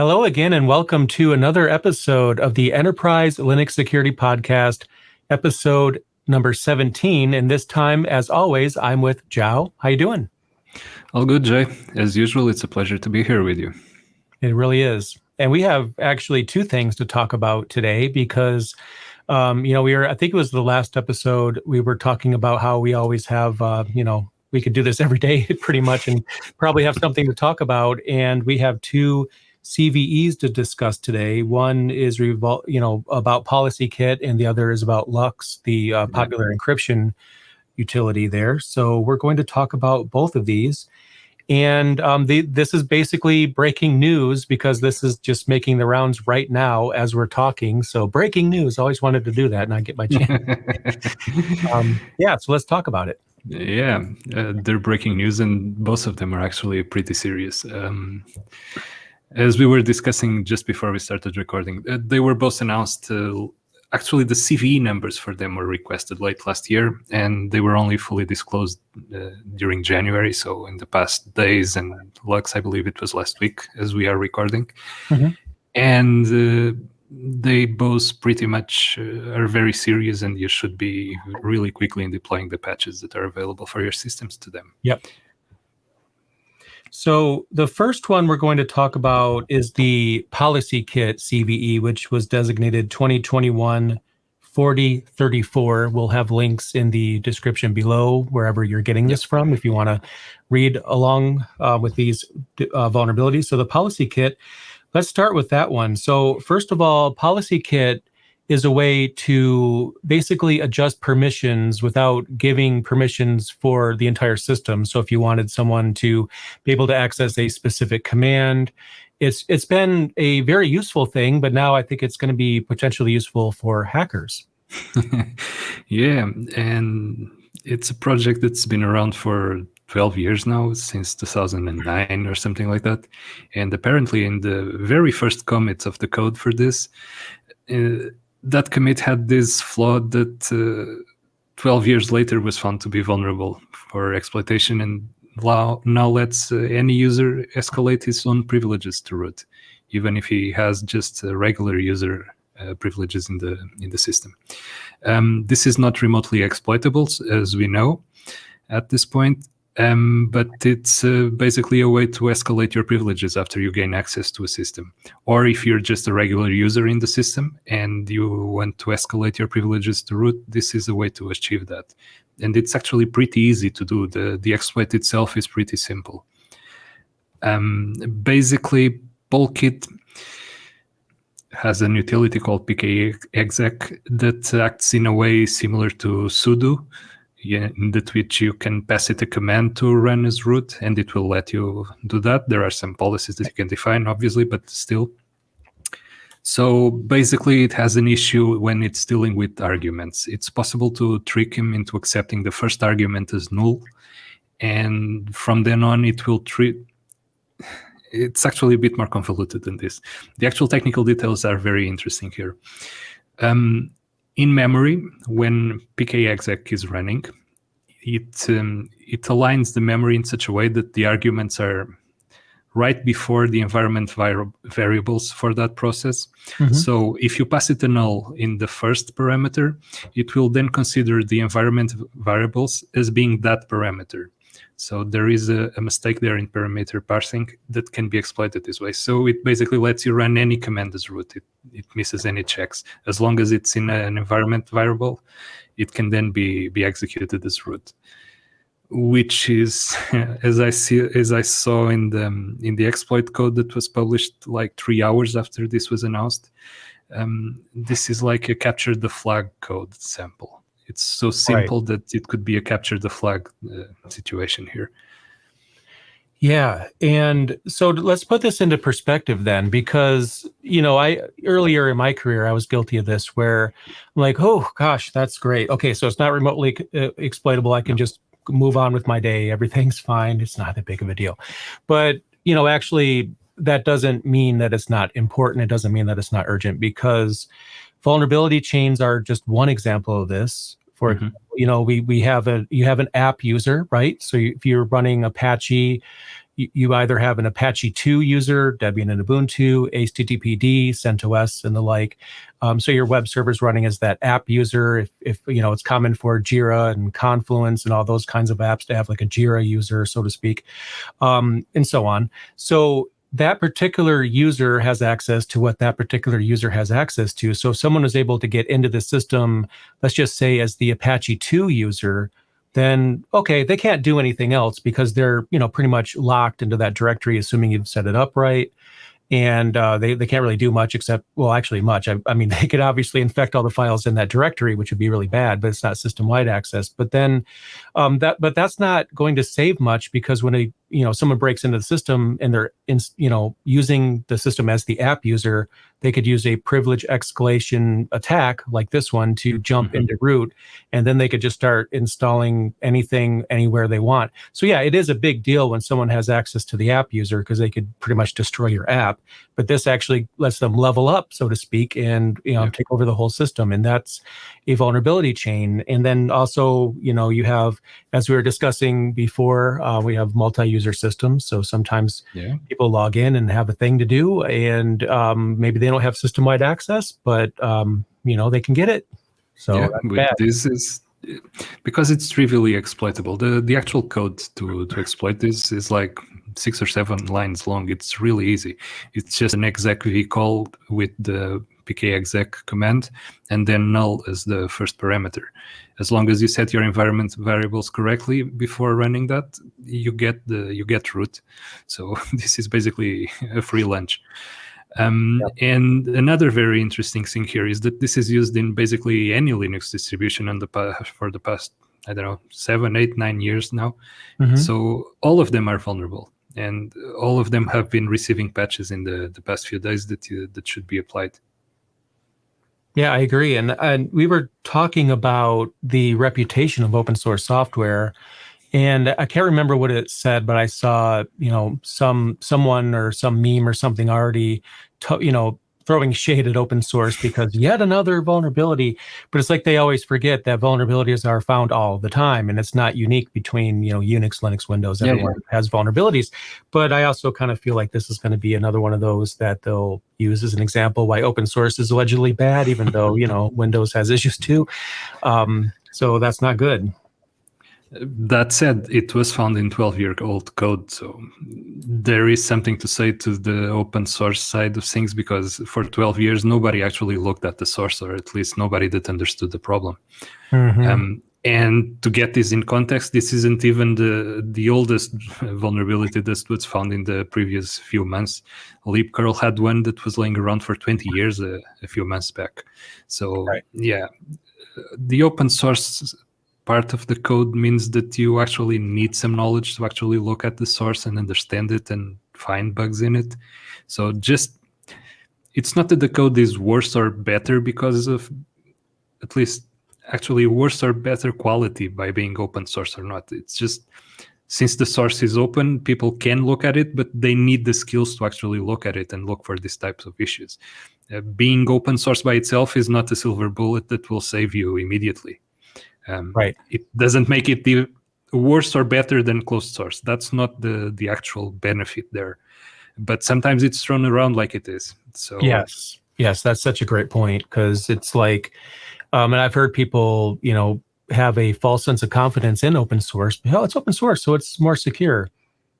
Hello again, and welcome to another episode of the Enterprise Linux Security Podcast, episode number 17. And this time, as always, I'm with Joao. How you doing? All good, Jay. As usual, it's a pleasure to be here with you. It really is. And we have actually two things to talk about today because, um, you know, we were, I think it was the last episode, we were talking about how we always have, uh, you know, we could do this every day pretty much and probably have something to talk about. And we have two CVEs to discuss today. One is revol- you know about PolicyKit, and the other is about LUKS, the uh, popular encryption utility there. So we're going to talk about both of these. And um, the, this is basically breaking news because this is just making the rounds right now as we're talking. So breaking news, always wanted to do that and I get my chance. um, yeah, so let's talk about it. Yeah, uh, they're breaking news and both of them are actually pretty serious. Um, as we were discussing just before we started recording, uh, they were both announced. Uh, actually, the CVE numbers for them were requested late last year, and they were only fully disclosed uh, during January. So, in the past days, and LUKS, I believe it was last week as we are recording. Mm-hmm. And uh, they both pretty much uh, are very serious, and you should be really quickly in deploying the patches that are available for your systems to them. Yep. So the first one we're going to talk about is the PolicyKit CVE, which was designated 2021 4034. We'll have links in the description below wherever you're getting this from if you want to read along uh, with these uh, vulnerabilities. So the PolicyKit, let's start with that one. So first of all, PolicyKit is a way to basically adjust permissions without giving permissions for the entire system. So if you wanted someone to be able to access a specific command, it's it's been a very useful thing, but now I think it's going to be potentially useful for hackers. yeah, and it's a project that's been around for 12 years now, since 2009 or something like that. And apparently, in the very first commits of the code for this, uh, that commit had this flaw that uh, 12 years later was found to be vulnerable for exploitation and now, now lets uh, any user escalate his own privileges to root, even if he has just regular user uh, privileges in the in the system. Um, this is not remotely exploitable, as we know at this point, um, but it's uh, basically a way to escalate your privileges after you gain access to a system. Or if you're just a regular user in the system and you want to escalate your privileges to root, this is a way to achieve that. And it's actually pretty easy to do. The, the exploit itself is pretty simple. Um, basically, Polkit has an utility called pkexec that acts in a way similar to sudo, that which you can pass it a command to run as root and it will let you do that. There are some policies that you can define, obviously, but still. So basically, it has an issue when it's dealing with arguments. It's possible to trick him into accepting the first argument as null. And from then on, it will treat. It's actually a bit more convoluted than this. The actual technical details are very interesting here. Um, in memory, when pkexec is running, it um, it aligns the memory in such a way that the arguments are right before the environment variables for that process. Mm-hmm. So if you pass it a null in the first parameter, it will then consider the environment variables as being that parameter. So there is a, a, mistake there in parameter parsing that can be exploited this way. So it basically lets you run any command as root. It, it misses any checks. As long as it's in an environment variable, it can then be, be executed as root. Which is, as I see, as I saw in the in the exploit code that was published like three hours after this was announced, um, this is like a capture the flag code sample it's so simple right. that it could be a capture the flag uh, situation here. Yeah, and so let's put this into perspective then, because you know, I earlier in my career I was guilty of this, where I'm like, oh gosh, that's great. Okay, so it's not remotely uh, exploitable. I can just move on with my day. Everything's fine. It's not that big of a deal. But you know, actually, that doesn't mean that it's not important. It doesn't mean that it's not urgent because vulnerability chains are just one example of this for mm-hmm. you know we we have a you have an app user right so if you're running apache you, you either have an Apache 2 user, Debian and Ubuntu, HTTPD, CentOS, and the like. Um, so your web server is running as that app user. If, if you know, it's common for Jira and Confluence and all those kinds of apps to have like a Jira user, so to speak, um, and so on. So that particular user has access to what that particular user has access to. So if someone is able to get into the system, let's just say as the Apache 2 user, then okay, they can't do anything else because they're you know pretty much locked into that directory, assuming you've set it up right. And uh, they, they can't really do much except well actually much. I, I, mean they could obviously infect all the files in that directory which would be really bad but it's not system wide access. But then um, that but that's not going to save much because when a you know someone breaks into the system and they're in you know using the system as the app user they could use a privilege escalation attack like this one to jump mm -hmm. into root and then they could just start installing anything anywhere they want so yeah it is a big deal when someone has access to the app user because they could pretty much destroy your app but this actually lets them level up so to speak and you know yeah. take over the whole system and that's a vulnerability chain and then also you know you have as we were discussing before uh, we have multi-user systems so sometimes yeah. people log in and have a thing to do and um, maybe they don't have system-wide access, but um, you know they can get it. So yeah, this is because it's trivially exploitable. The the actual code to to exploit this is like six or seven lines long. It's really easy. It's just an exec call with the pkexec command and then null as the first parameter. As long as you set your environment variables correctly before running that, you get the you get root. So this is basically a free lunch. Um, yep. And another very interesting thing here is that this is used in basically any Linux distribution the for the past, I don't know, seven, eight, nine years now. Mm -hmm. So all of them are vulnerable. And all of them have been receiving patches in the, the past few days that, you, that should be applied. Yeah, I agree. And, and we were talking about the reputation of open source software and I can't remember what it said, but I saw, you know, some someone or some meme or something already, you know, throwing shade at open source because yet another vulnerability. But it's like they always forget that vulnerabilities are found all the time, and it's not unique between you know Unix, Linux, Windows. Everyone yeah, yeah. has vulnerabilities. But I also kind of feel like this is going to be another one of those that they'll use as an example why open source is allegedly bad, even though you know Windows has issues too. Um, so that's not good. That said, it was found in 12-year-old code, so there is something to say to the open source side of things because for 12 years nobody actually looked at the source, or at least nobody that understood the problem. Mm -hmm. um, and to get this in context, this isn't even the the oldest vulnerability that was found in the previous few months. libcurl had one that was laying around for 20 years uh, a few months back. So right. yeah, the open source part of the code means that you actually need some knowledge to actually look at the source and understand it and find bugs in it. So just, it's not that the code is worse or better because of, at least actually worse or better quality by being open source or not. It's just, since the source is open, people can look at it, but they need the skills to actually look at it and look for these types of issues. Uh, being open source by itself is not a silver bullet that will save you immediately. Um, right. It doesn't make it the worse or better than closed source. That's not the the actual benefit there. But sometimes it's thrown around like it is. So yes, yes, that's such a great point because it's like, um, and I've heard people, you know, have a false sense of confidence in open source. Oh, it's open source, so it's more secure.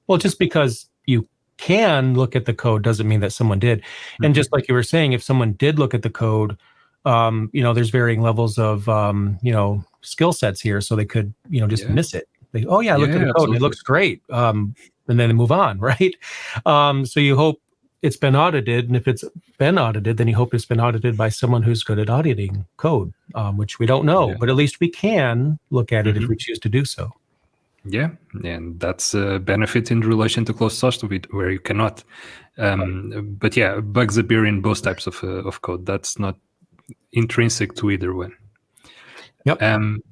Well, just because you can look at the code doesn't mean that someone did. Mm -hmm. And just like you were saying, if someone did look at the code, um, you know, there's varying levels of, um, you know, skill sets here, so they could, you know, just yeah. miss it. They, oh yeah, I looked yeah, at the code and it looks great. Um, and then they move on, right? Um, so you hope it's been audited, and if it's been audited, then you hope it's been audited by someone who's good at auditing code, um, which we don't know, yeah. but at least we can look at it mm -hmm. if we mm-hmm. choose to do so. Yeah, and that's a benefit in relation to closed source where you cannot. Um, but yeah, bugs appear in both types of uh, of code. That's not intrinsic to either one. Yep. Um,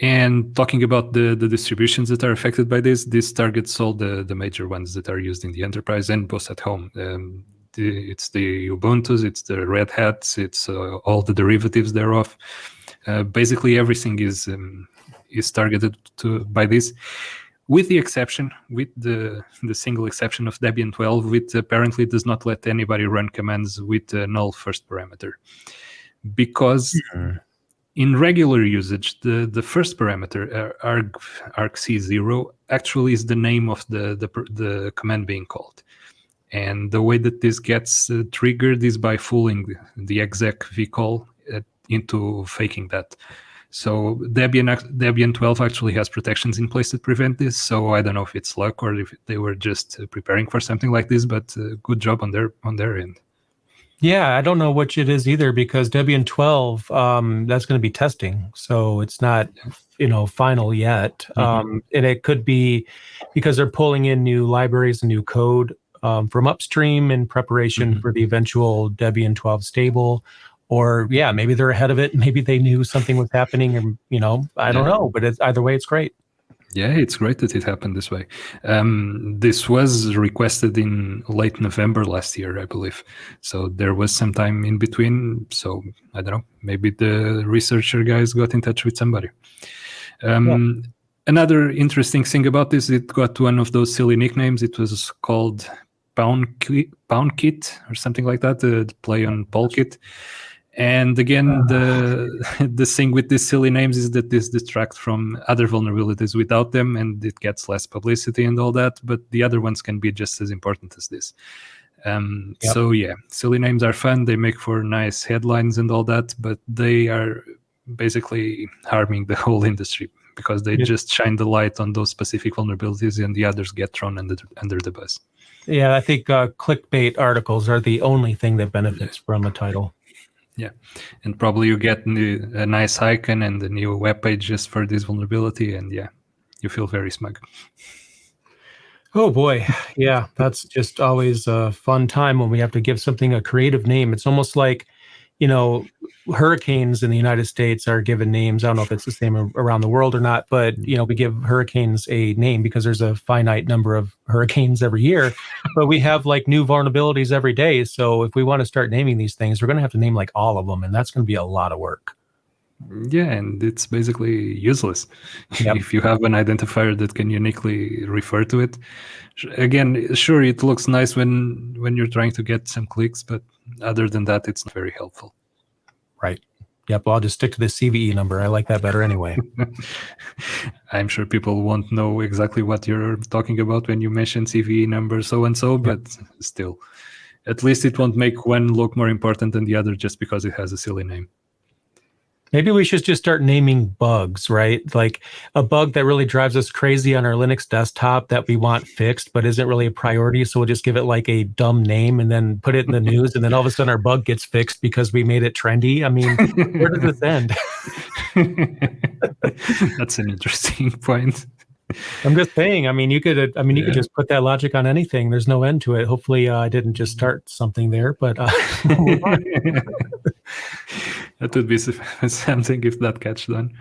and talking about the, the distributions that are affected by this, this targets all the, the major ones that are used in the enterprise and both at home. Um, the, it's the Ubuntu's, it's the Red Hats, it's uh, all the derivatives thereof. Uh, basically, everything is um, is targeted to by this. with the exception, with the the single exception of Debian 12, which apparently does not let anybody run commands with a null first parameter, because mm-hmm. In regular usage, the the first parameter uh, arg argc0 actually is the name of the the the command being called. And the way that this gets uh, triggered is by fooling the execve call uh, into faking that. So Debian Debian 12 actually has protections in place that prevent this. So I don't know if it's luck or if they were just uh, preparing for something like this, but uh, good job on their on their end. Yeah, I don't know which it is either because Debian 12 um, that's going to be testing, so it's not you know final yet, mm-hmm. um, and it could be because they're pulling in new libraries and new code um, from upstream in preparation mm-hmm. for the eventual Debian 12 stable. Or yeah, maybe they're ahead of it. Maybe they knew something was happening, and you know, I don't yeah. know. But it's, either way, it's great. Yeah, it's great that it happened this way. Um, this was requested in late November last year, I believe. So there was some time in between. So I don't know. Maybe the researcher guys got in touch with somebody. Um, yeah. Another interesting thing about this, it got one of those silly nicknames. It was called PwnKit, Pound Kit or something like that, the play on Polkit. And again, uh. the the thing with these silly names is that this distracts from other vulnerabilities without them, and it gets less publicity and all that. But the other ones can be just as important as this. Um, yep. So yeah, silly names are fun. They make for nice headlines and all that, but they are basically harming the whole industry because they yep. just shine the light on those specific vulnerabilities, and the others get thrown under under the bus. Yeah, I think uh, clickbait articles are the only thing that benefits from a title. Yeah, and probably you get new, a nice icon and a new web page just for this vulnerability, and yeah, you feel very smug. Oh boy, yeah, that's just always a fun time when we have to give something a creative name. It's almost like you know, hurricanes in the United States are given names. I don't know if it's the same around the world or not, but mm. you know, we give hurricanes a name because there's a finite number of hurricanes every year. but we have like new vulnerabilities every day. So if we want to start naming these things, we're going to have to name like all of them, and that's going to be a lot of work. Yeah, and it's basically useless yep. if you have an identifier that can uniquely refer to it. Again, sure, it looks nice when when you're trying to get some clicks, but other than that, it's not very helpful. Right. Yep. Well, I'll just stick to the CVE number. I like that better anyway. I'm sure people won't know exactly what you're talking about when you mention CVE number so and so, but still, at least it won't make one look more important than the other just because it has a silly name. Maybe we should just start naming bugs, right? Like a bug that really drives us crazy on our Linux desktop that we want fixed, but isn't really a priority. So we'll just give it like a dumb name and then put it in the news. And then all of a sudden our bug gets fixed because we made it trendy. I mean, where does this end? That's an interesting point. I'm just saying. I mean, you could. I mean, you yeah. could just put that logic on anything. There's no end to it. Hopefully, uh, I didn't just start something there, but uh, that would be something if that catch done.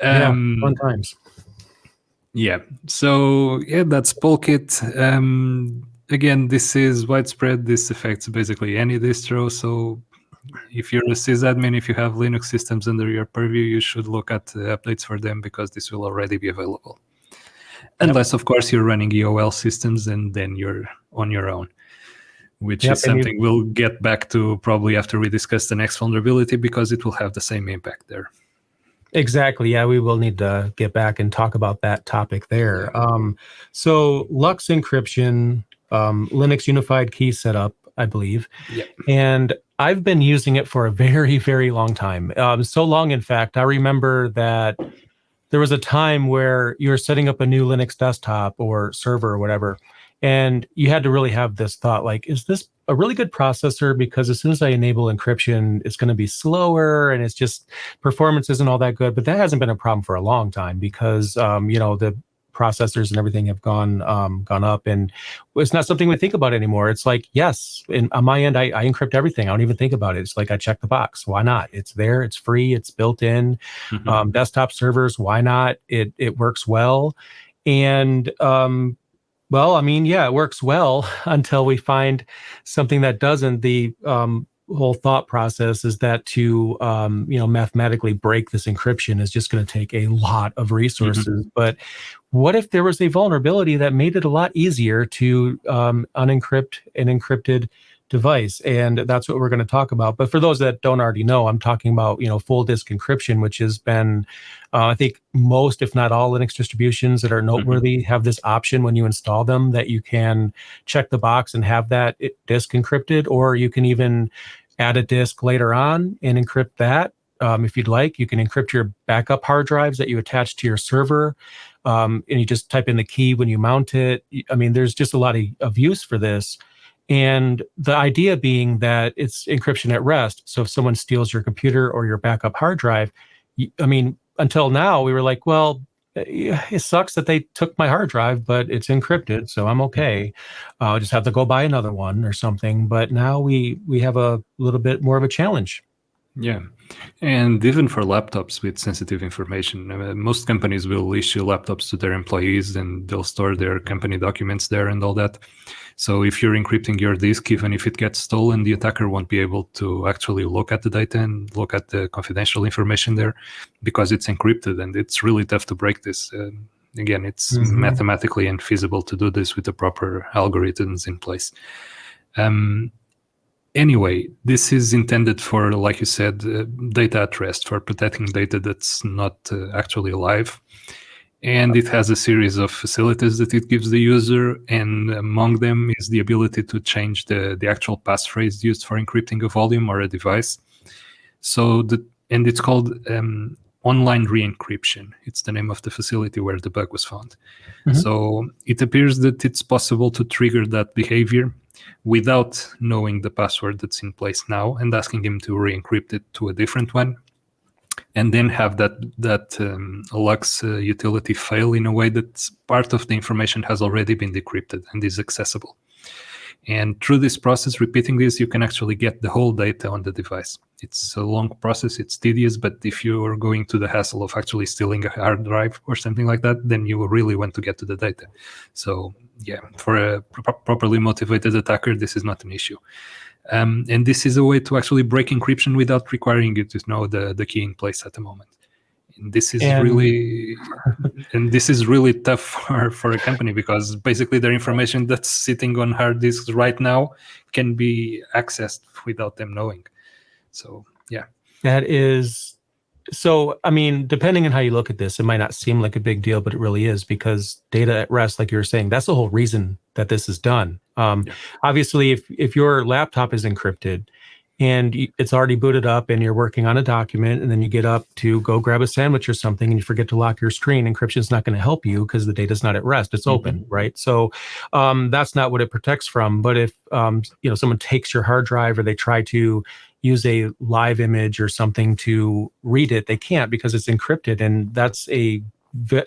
Um, yeah, fun times. Yeah. So yeah, that's Polkit. Um, again, this is widespread. This affects basically any distro. So if you're a sysadmin, if you have Linux systems under your purview, you should look at the updates for them because this will already be available. Unless, of course, you're running EOL systems and then you're on your own, which yep, is something we'll get back to probably after we discuss the next vulnerability because it will have the same impact there. Exactly. Yeah, we will need to get back and talk about that topic there. Um, so, LUKS encryption, um, Linux unified key setup, I believe. Yep. And I've been using it for a very, very long time. Um, so long, in fact, I remember that there was a time where you were setting up a new Linux desktop or server or whatever, and you had to really have this thought like, is this a really good processor? Because as soon as I enable encryption, it's going to be slower and it's just performance isn't all that good. But that hasn't been a problem for a long time because, um, you know, the processors and everything have gone um, gone up, and it's not something we think about anymore. It's like yes, in, on my end, I, I, encrypt everything. I don't even think about it. It's like I check the box. Why not? It's there. It's free. It's built in. Mm-hmm. Um, desktop servers. Why not? It it works well, and um, well, I mean, yeah, it works well until we find something that doesn't. The um, whole thought process is that to um, you know mathematically break this encryption is just going to take a lot of resources. Mm-hmm. But what if there was a vulnerability that made it a lot easier to um, unencrypt an encrypted device and that's what we're going to talk about but for those that don't already know i'm talking about you know full disk encryption which has been uh, i think most if not all linux distributions that are mm-hmm. noteworthy mm-hmm. have this option when you install them that you can check the box and have that disk encrypted or you can even add a disk later on and encrypt that um, if you'd like you can encrypt your backup hard drives that you attach to your server um, and you just type in the key when you mount it i mean there's just a lot of, of use for this and the idea being that it's encryption at rest. So if someone steals your computer or your backup hard drive, I mean, until now, we were like, well, eh, it sucks that they took my hard drive, but it's encrypted, so I'm okay. Uh, I'll just have to go buy another one or something. But now we we have a little bit more of a challenge. Yeah, and even for laptops with sensitive information, uh, most companies will issue laptops to their employees, and they'll store their company documents there and all that. So if you're encrypting your disk, even if it gets stolen, the attacker won't be able to actually look at the data and look at the confidential information there because it's encrypted and it's really tough to break this. Uh, again, it's mm-hmm. mathematically infeasible to do this with the proper algorithms in place. Um, anyway, this is intended for, like you said, uh, data at rest, for protecting data that's not uh, actually alive and it has a series of facilities that it gives the user and among them is the ability to change the, the actual passphrase used for encrypting a volume or a device. So the and it's called um, online re-encryption. It's the name of the facility where the bug was found. Mm-hmm. so it appears that it's possible to trigger that behavior without knowing the password that's in place now and asking him to re-encrypt it to a different one and then have that that um, LUKS uh, utility fail in a way that part of the information has already been decrypted and is accessible. And through this process, repeating this, you can actually get the whole data on the device. It's a long process, it's tedious, but if you are going to the hassle of actually stealing a hard drive or something like that, then you really want to get to the data. So, yeah, for a pro properly motivated attacker, this is not an issue. Um, and this is a way to actually break encryption without requiring you to know the, the key in place at the moment. And this is and... really and this is really tough for, for a company because basically their information that's sitting on hard disks right now can be accessed without them knowing. So yeah. That is so i mean depending on how you look at this it might not seem like a big deal but it really is because data at rest like you were saying that's the whole reason that this is done um, yeah. obviously if if your laptop is encrypted and it's already booted up and you're working on a document and then you get up to go grab a sandwich or something and you forget to lock your screen encryption is not going to help you because the data is not at rest it's mm-hmm. open right so um, that's not what it protects from but if um, you know someone takes your hard drive or they try to use a live image or something to read it they can't because it's encrypted and that's a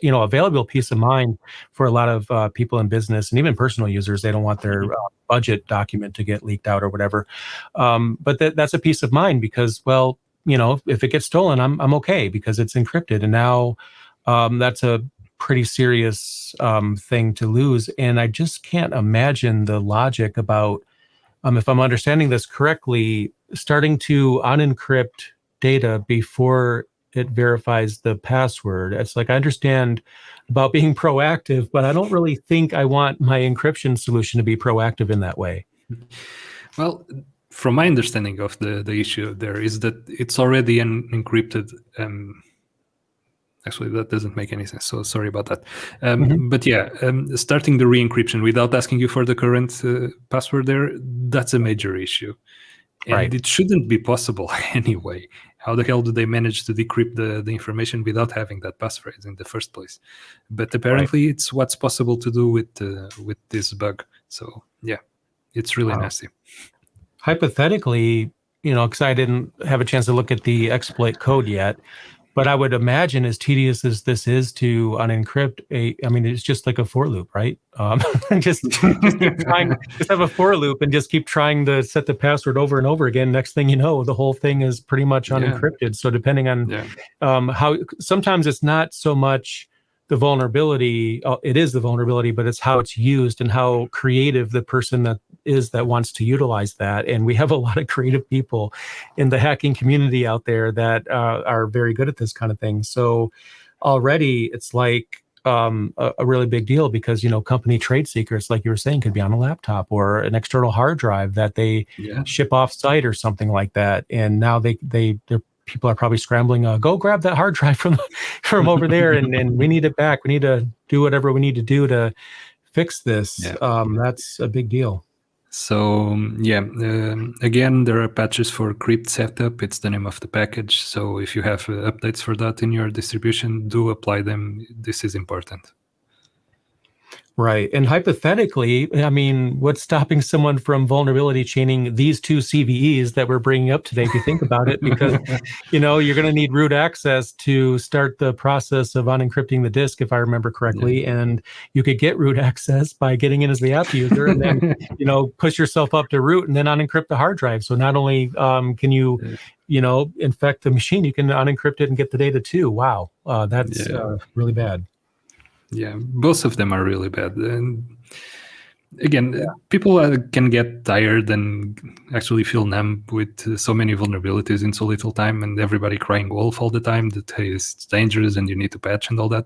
you know available peace of mind for a lot of uh, people in business and even personal users. They don't want their mm-hmm. uh, budget document to get leaked out or whatever. Um, but th- that's a peace of mind because well you know if it gets stolen i'm, I'm okay because it's encrypted. And now um, that's a pretty serious um, thing to lose. And i just can't imagine the logic about um, if i'm understanding this correctly starting to unencrypt data before it verifies the password. It's like I understand about being proactive, but I don't really think I want my encryption solution to be proactive in that way. Well, from my understanding of the, the issue there is that it's already an encrypted um, actually that doesn't make any sense so sorry about that um, mm-hmm. but yeah um, starting the re-encryption without asking you for the current uh, password there that's a major issue and right. it shouldn't be possible anyway. How the hell do they manage to decrypt the, the information without having that passphrase in the first place? But apparently, right. it's what's possible to do with uh, with this bug. So yeah, it's really wow. nasty. Hypothetically, you know, because I didn't have a chance to look at the exploit code yet, but I would imagine, as tedious as this is to unencrypt a, I mean, it's just like a for loop, right? Um, just, just keep trying, just have a for loop and just keep trying to set the password over and over again. Next thing you know, the whole thing is pretty much unencrypted. Yeah. So depending on yeah. um, how, sometimes it's not so much the vulnerability uh, it is the vulnerability but it's how it's used and how creative the person that is that wants to utilize that and we have a lot of creative people in the hacking community out there that uh, are very good at this kind of thing so already it's like um, a, a, really big deal because you know company trade secrets like you were saying could be on a laptop or an external hard drive that they yeah. ship off site or something like that and now they they they're people are probably scrambling. Uh, go grab that hard drive from from over there, and, and we need it back. We need to do whatever we need to do to fix this. Yeah. Um, that's a big deal. So yeah, um, again, there are patches for cryptsetup. It's the name of the package. So if you have uh, updates for that in your distribution, do apply them. This is important. Right. And hypothetically, I mean, what's stopping someone from vulnerability chaining these two CVEs that we're bringing up today, if you think about it? Because, you know, you're going to need root access to start the process of unencrypting the disk, if I remember correctly. Yeah. And you could get root access by getting in as the app user and then, you know, push yourself up to root and then unencrypt the hard drive. So not only um, can you, you know, infect the machine, you can unencrypt it and get the data too. Wow. Uh, that's yeah. uh, really bad yeah both of them are really bad. And again yeah. people uh, can get tired and actually feel numb with uh, so many vulnerabilities in so little time and everybody crying wolf all the time that hey it's dangerous and you need to patch and all that.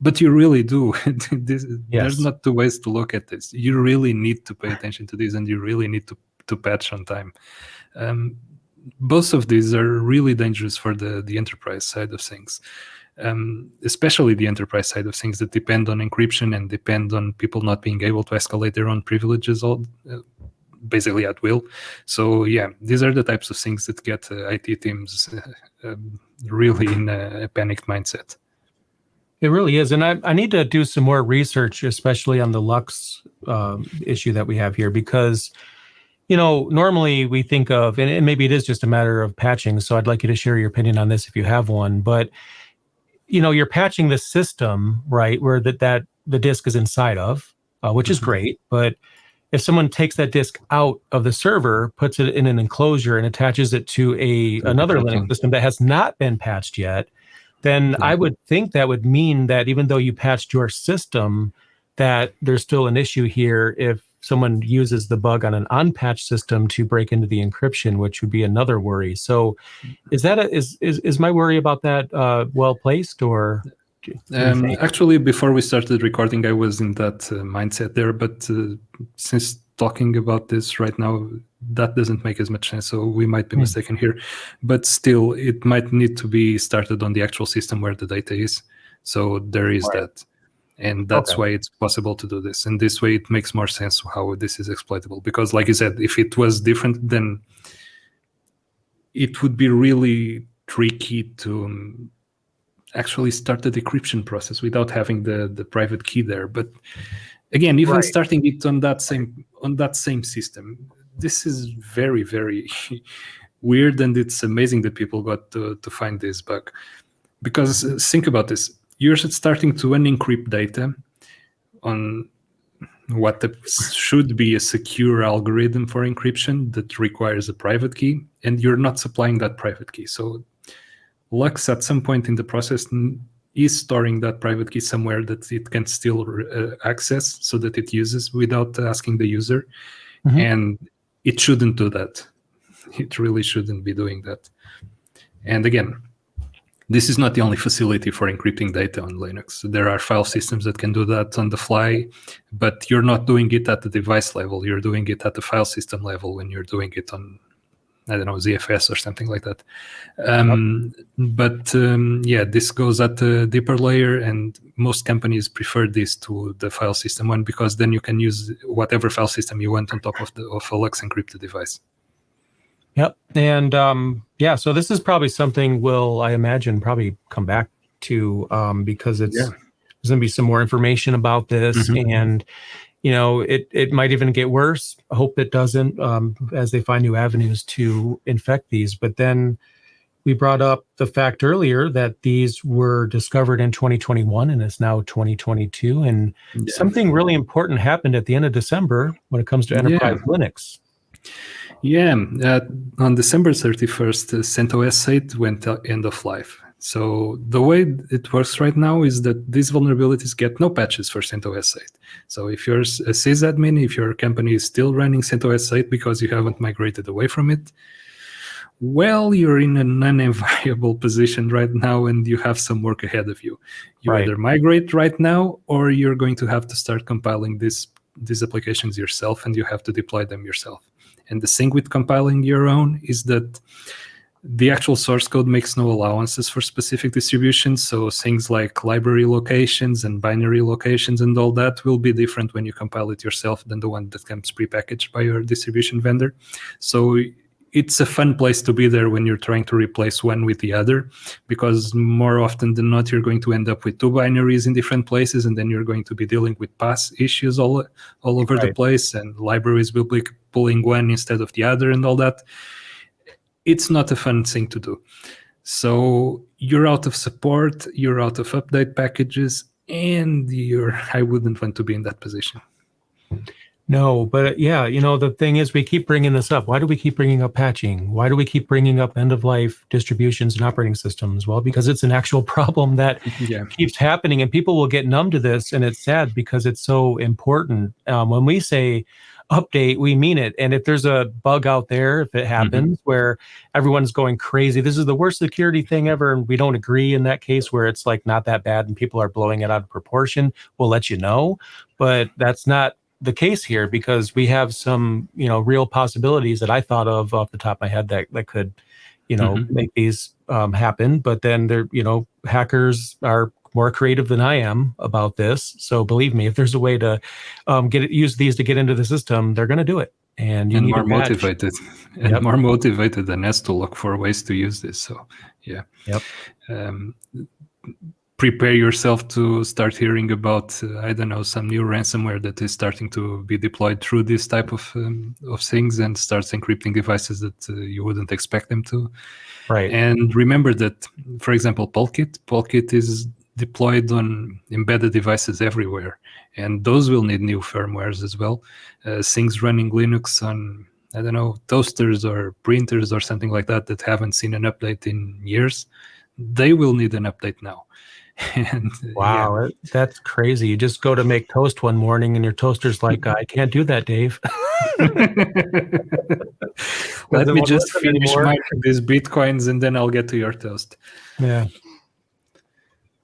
But you really do. This, yes. there's not two ways to look at this. You really need to pay attention to this and you really need to, to patch on time. Um, both of these are really dangerous for the the enterprise side of things um, especially the enterprise side of things that depend on encryption and depend on people not being able to escalate their own privileges all uh, basically at will. So yeah, these are the types of things that get uh, IT teams um, really in a, a, panicked mindset. It really is, and I, I need to do some more research, especially on the LUKS um, issue that we have here, because you know normally we think of, and maybe it is just a matter of patching. So I'd like you to share your opinion on this if you have one, but you know, you're patching the system, right, where that, that the disk is inside of, uh, which is mm-hmm. great. But if someone takes that disk out of the server, puts it in an enclosure and attaches it to a another Linux system that has not been patched yet, then I would think that would mean that even though you patched your system, that there's still an issue here if someone uses the bug on an unpatched system to break into the encryption, which would be another worry. So, is that a, is is is my worry about that uh, well placed or? Um, actually, before we started recording, I was in that uh, mindset there, but uh, since talking about this right now, that doesn't make as much sense. So we might be mm. mistaken here, but still, it might need to be started on the actual system where the data is. So there is right. that and that's okay. why it's possible to do this. And this way it makes more sense how this is exploitable. Because like you said if it was different then it would be really tricky to um, actually start the decryption process without having the the private key there. But again even right. starting it on that same on that same system this is very very weird. And it's amazing that people got to, to find this bug. Because uh, think about this you're starting to unencrypt data on what should be a secure algorithm for encryption that requires a private key, and you're not supplying that private key. So LUKS, at some point in the process, is storing that private key somewhere that it can still uh, access so that it uses without asking the user. Mm-hmm. And it shouldn't do that. It really shouldn't be doing that. And again, this is not the only facility for encrypting data on Linux. There are file systems that can do that on the fly, but you're not doing it at the device level. You're doing it at the file system level when you're doing it on, I don't know, ZFS or something like that. Um, but um, yeah, this goes at a deeper layer, and most companies prefer this to the file system one because then you can use whatever file system you want on top of the of a LUKS encrypted device. Yep. And um, yeah, so this is probably something we'll, I imagine, probably come back to um, because it's yeah. there's going to be some more information about this, mm-hmm. and you know, it it might even get worse. I hope it doesn't um, as they find new avenues to infect these. But then we brought up the fact earlier that these were discovered in 2021 and it's now 2022, and yeah. something really important happened at the end of December when it comes to enterprise yeah. Linux. Yeah, uh, on December 31st, uh, CentOS 8 went end of life. So the way it works right now is that these vulnerabilities get no patches for CentOS 8. So if you're a sysadmin, if your company is still running CentOS 8 because you haven't migrated away from it, well, you're in an unenviable position right now and you have some work ahead of you. You Right. either migrate right now or you're going to have to start compiling this, these applications yourself and you have to deploy them yourself. And the thing with compiling your own is that the actual source code makes no allowances for specific distributions. So things like library locations and binary locations and all that will be different when you compile it yourself than the one that comes prepackaged by your distribution vendor. So it's a fun place to be there when you're trying to replace one with the other, because more often than not, you're going to end up with two binaries in different places, and then you're going to be dealing with pass issues all, all over the place, and libraries will be pulling one instead of the other and all that it's not a fun thing to do. So you're out of support, you're out of update packages, and you're I wouldn't want to be in that position. No, but uh, yeah, you know, the thing is, we keep bringing this up. Why do we keep bringing up patching? Why do we keep bringing up end of life distributions and operating systems? Well, because it's an actual problem that Yeah. keeps happening, and people will get numb to this, and it's sad because it's so important. Um, when we say update, we mean it. And if there's a bug out there, if it happens where everyone's going crazy, this is the worst security thing ever, and we don't agree in that case where it's like not that bad and people are blowing it out of proportion, we'll let you know. But that's not the case here because we have some, you know, real possibilities that I thought of off the top of my head that that could, you know, Mhm. make these um, happen. But then they're, you know, hackers are more creative than I am about this. So believe me, if there's a way to um, get it, use these to get into the system, they're going to do it. And you and need more motivated and Yep. more motivated than us to look for ways to use this. So yeah. Yep. Um, prepare yourself to start hearing about uh, I don't know some new ransomware that is starting to be deployed through this type of um, of things and starts encrypting devices that uh, you wouldn't expect them to. Right. And remember that, for example, Polkit, Polkit is deployed on embedded devices everywhere, and those will need new firmwares as well. Uh, things running Linux on, I don't know, toasters or printers or something like that that haven't seen an update in years, they will need an update now. and uh, Wow, that- that's crazy. You just go to make toast one morning and your toaster's like, I can't do that, Dave. Let Doesn't me just finish anymore. mining these bitcoins and then I'll get to your toast. Yeah.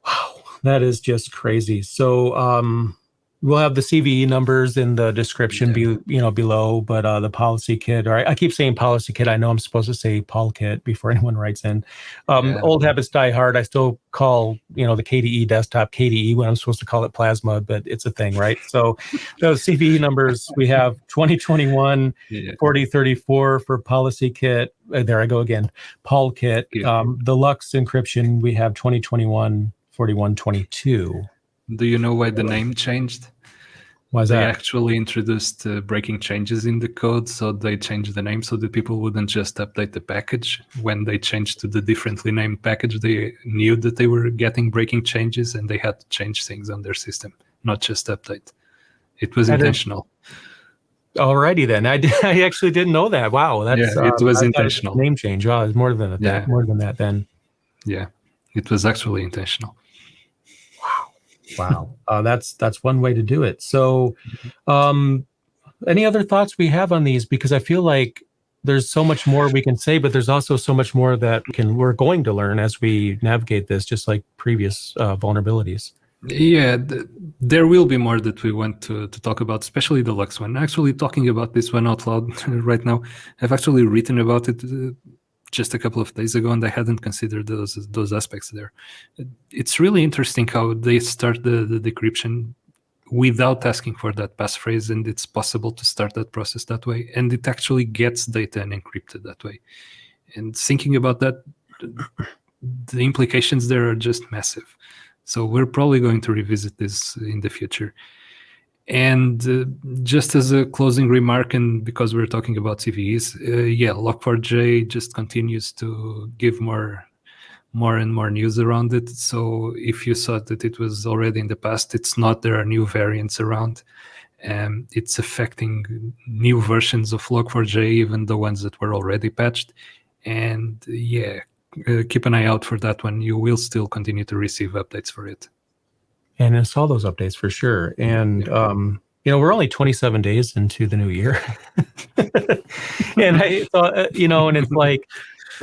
Wow, that is just crazy. So um we'll have the CVE numbers in the description be you know below, but uh the policy kit, or I, I keep saying policy kit. I know I'm supposed to say Polkit before anyone writes in. Um Yeah. old habits die hard. I still call, you know, the KDE desktop KDE when I'm supposed to call it plasma, but it's a thing, right? So those CVE numbers we have 2021 Yeah. 4034 for policy kit. Uh, there I go again. Polkit. Yeah. Um, the LUKS encryption, we have 2021 4122. Do you know why the name changed? Why is They that? actually introduced uh, breaking changes in the code, so they changed the name so that people wouldn't just update the package. When they changed to the differently named package, they knew that they were getting breaking changes and they had to change things on their system, not just update. It was That is- intentional. Alrighty then. I, did, I actually didn't know that. Wow. That's Yeah, it uh, was I thought it intentional. Name change. Oh, it's more than that. Yeah. More than that then. Yeah, it was actually intentional. Wow. uh, that's that's one way to do it. So um any other thoughts we have on these? Because I feel like there's so much more we can say, but there's also so much more that can we're going to learn as we navigate this, just like previous uh, vulnerabilities. Yeah, th- there will be more that we want to, to talk about, especially the LUKS one. Actually, talking about this one out loud right now, I've actually written about it uh, just a couple of days ago, and I hadn't considered those those aspects there. It's really interesting how they start the, the decryption without asking for that passphrase, and it's possible to start that process that way, and it actually gets data and encrypted that way. And thinking about that, the implications there are just massive. So we're probably going to revisit this in the future. And uh, just as a closing remark, and because we're talking about CVEs, uh, yeah, Log4j just continues to give more, more and more news around it. So if you thought that it was already in the past, it's not. There are new variants around. Um, it's affecting new versions of Log4j, even the ones that were already patched. And yeah, uh, keep an eye out for that one. You will still continue to receive updates for it. And install those updates for sure. And um, you know, we're only 27 days into the new year, and I thought, uh, you know, and it's like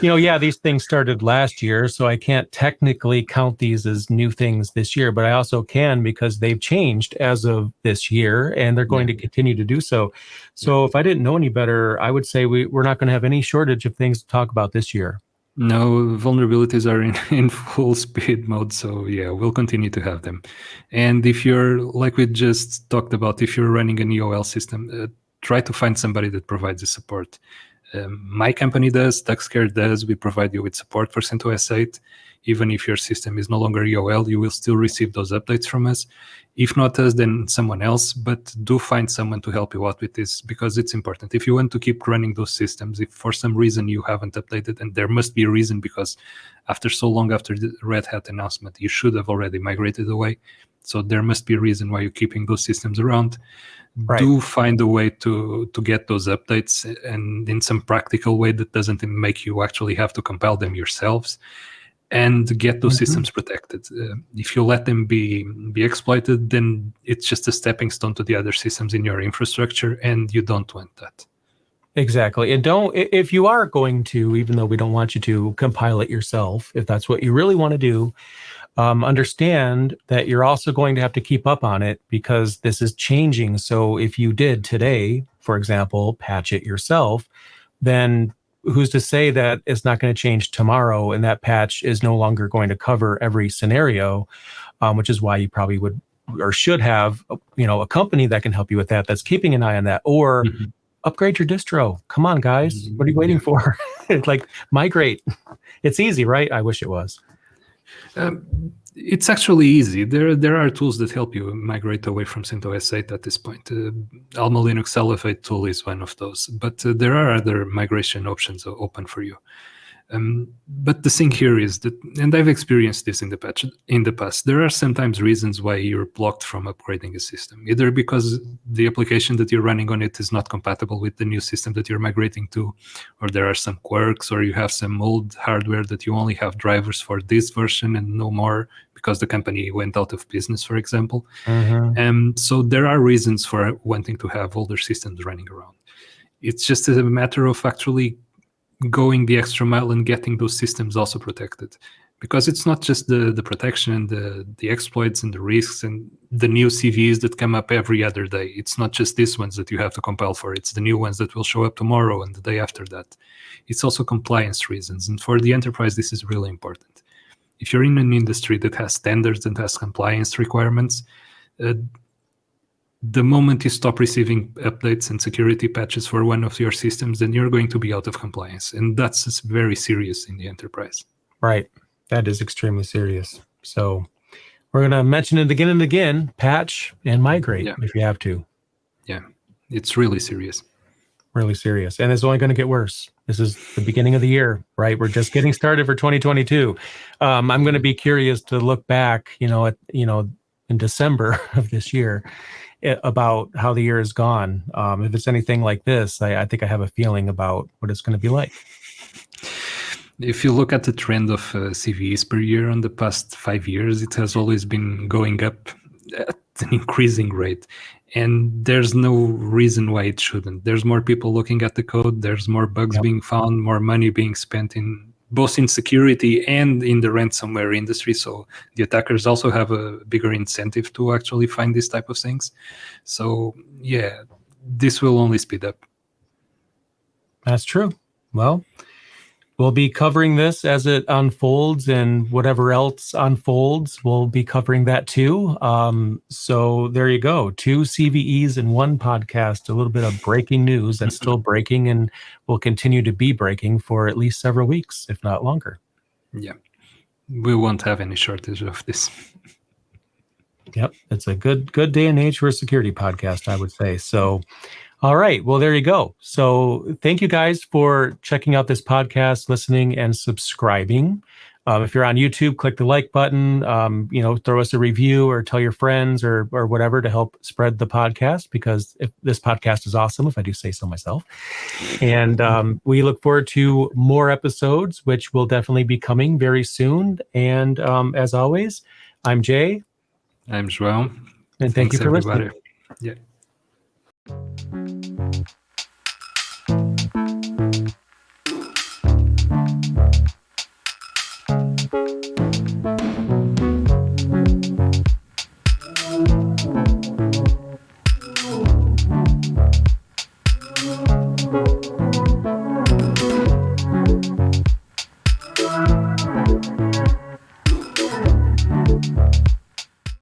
you know, yeah, these things started last year, so I can't technically count these as new things this year, but I also can because they've changed as of this year and they're going yeah. to continue to do so. So yeah. if I didn't know any better, I would say we, we're not going to have any shortage of things to talk about this year. No, vulnerabilities are in, in full speed mode, so yeah, we'll continue to have them. And if you're, like we just talked about, if you're running an EOL system, uh, try to find somebody that provides the support. Um, my company does, TuxCare does. We provide you with support for CentOS 8. Even if your system is no longer EOL, you will still receive those updates from us. If not us, then someone else, but do find someone to help you out with this because it's important. If you want to keep running those systems, if for some reason you haven't updated, and there must be a reason because after so long after the Red Hat announcement, you should have already migrated away. So there must be a reason why you're keeping those systems around right. do find a way to to get those updates and in some practical way that doesn't make you actually have to compile them yourselves and get those mm-hmm. systems protected uh, if you let them be be exploited then it's just a stepping stone to the other systems in your infrastructure and you don't want that Exactly. And don't, if you are going to, even though we don't want you to compile it yourself, if that's what you really want to do, um, understand that you're also going to have to keep up on it because this is changing. So if you did today, for example, patch it yourself, then who's to say that it's not going to change tomorrow and that patch is no longer going to cover every scenario, um, which is why you probably would or should have, you know, a company that can help you with that, that's keeping an eye on that, or mm-hmm. upgrade your distro. Come on, guys, what are you waiting for? like migrate. It's easy, right? I wish it was. Um, it's actually easy. There, there are tools that help you migrate away from CentOS 8 at this point. Uh, Alma Linux Elevate tool is one of those, but uh, there are other migration options open for you. Um, but the thing here is that, and I've experienced this in the patch in the past. There are sometimes reasons why you're blocked from upgrading a system, either because the application that you're running on it is not compatible with the new system that you're migrating to, or there are some quirks, or you have some old hardware that you only have drivers for this version and no more because the company went out of business, for example. Mm-hmm. Um, so there are reasons for wanting to have older systems running around. It's just a matter of actually going the extra mile and getting those systems also protected because it's not just the the protection and the the exploits and the risks and the new CVEs that come up every other day. It's not just these ones that you have to compile for. It's the new ones that will show up tomorrow and the day after that. It's also compliance reasons, and for the enterprise, this is really important. If you're in an industry that has standards and has compliance requirements, uh, the moment you stop receiving updates and security patches for one of your systems, then you're going to be out of compliance. And that's very serious in the enterprise. Right. That is extremely serious. So we're going to mention it again and again patch and migrate yeah. if you have to. Yeah. It's really serious. Really serious. And it's only going to get worse. This is the beginning of the year, right? We're just getting started for 2022. Um, I'm going to be curious to look back, you know, at, you know, in December of this year about how the year has gone. Um, if it's anything like this, I, I, think I have a feeling about what it's going to be like. If you look at the trend of uh, CVEs per year on the past five years, it has always been going up at an increasing rate. And there's no reason why it shouldn't. There's more people looking at the code, there's more bugs yep. being found, more money being spent in both in security and in the ransomware industry. So the attackers also have a bigger incentive to actually find these type of things. So yeah, this will only speed up. That's true. Well, We'll be covering this as it unfolds and whatever else unfolds, we'll be covering that too. Um, so there you go. Two CVEs in one podcast, a little bit of breaking news that's still breaking and will continue to be breaking for at least several weeks, if not longer. Yeah. We won't have any shortage of this. Yep. It's a good good day and age for a security podcast, I would say. So all right. Well, there you go. So thank you guys for checking out this podcast, listening, and subscribing. Um, if you're on YouTube, click the like button. Um, you know, throw us a review or tell your friends or or whatever to help spread the podcast because if this podcast is awesome, if I do say so myself. And um, we look forward to more episodes, which will definitely be coming very soon. And um, as always, I'm Jay. I'm João. And thank Thanks, you for everybody. listening. Yeah. Thank you.